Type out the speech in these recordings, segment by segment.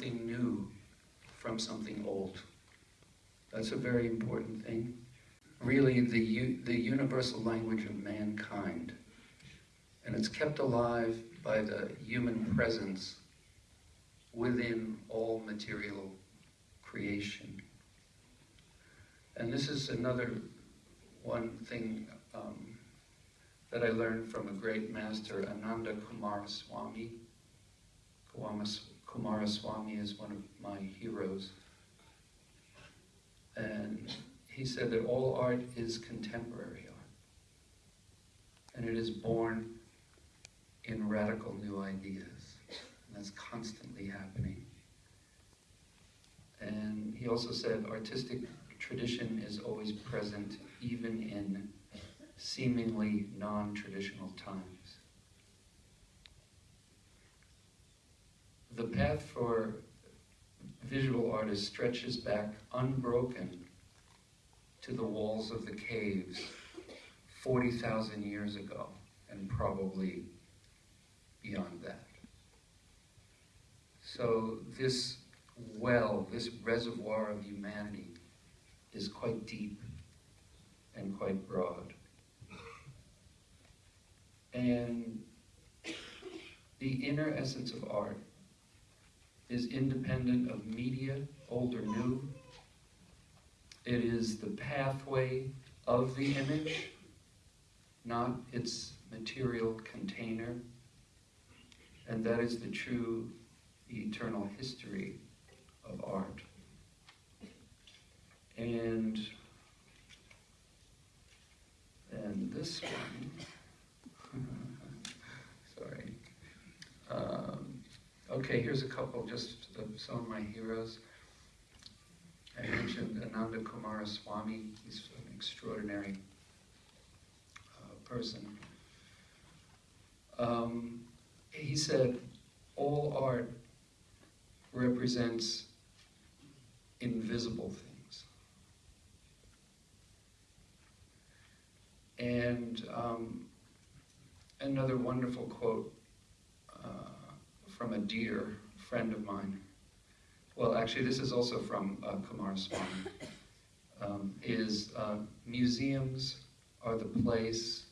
something new from something old. That's a very important thing. Really, the, the universal language of mankind. And it's kept alive by the human presence within all material creation. And this is another one thing um, that I learned from a great master, Ananda Coomaraswamy. Kumaras- Coomaraswamy is one of my heroes. And he said that all art is contemporary art. And it is born in radical new ideas. And that's constantly happening. And he also said artistic tradition is always present even in seemingly non-traditional times. The path for visual artists stretches back unbroken to the walls of the caves 40,000 years ago and probably beyond that. So this well, this reservoir of humanity is quite deep and quite broad. And the inner essence of art is independent of media, old or new. It is the pathway of the image, not its material container. And that is the true eternal history of art. And and this one, sorry. Um, okay, here's a couple just some of my heroes. I mentioned Ananda Coomaraswamy. He's an extraordinary uh, person. Um, he said, all art represents invisible things. And um, another wonderful quote from a dear friend of mine. Well, actually, this is also from uh, Coomaraswamy. Um, is uh, museums are the place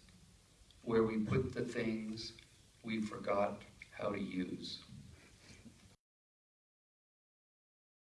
where we put the things we forgot how to use.